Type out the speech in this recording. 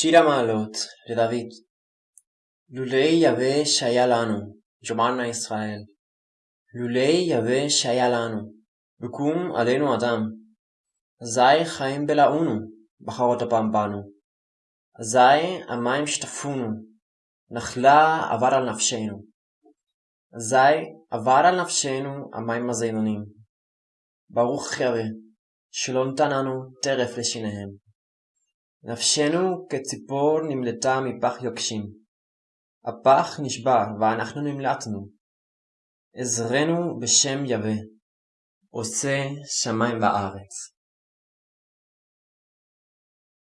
שיר המעלות לדוד. לולי יהווה שהיה לנו ג'מענה ישראל. לולי יהווה שהיה לנו יקום עלינו אדם. אזי חיים בלעונו בחרות אפם בנו. אזי המים שטפונו נחלה עבר על נפשנו. אזי עבר על נפשנו המים הזינונים ברוך יהווה שלא נתן לנו טרף לשיניהם נפשנו כציפור נמלטה מפח יוקשים. הפח נשבר ואנחנו נמלטנו. עזרנו בשם יהווה. עושה שמים וארץ